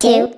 two,